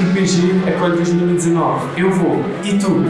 IPG a 2019. Eu vou. E tu?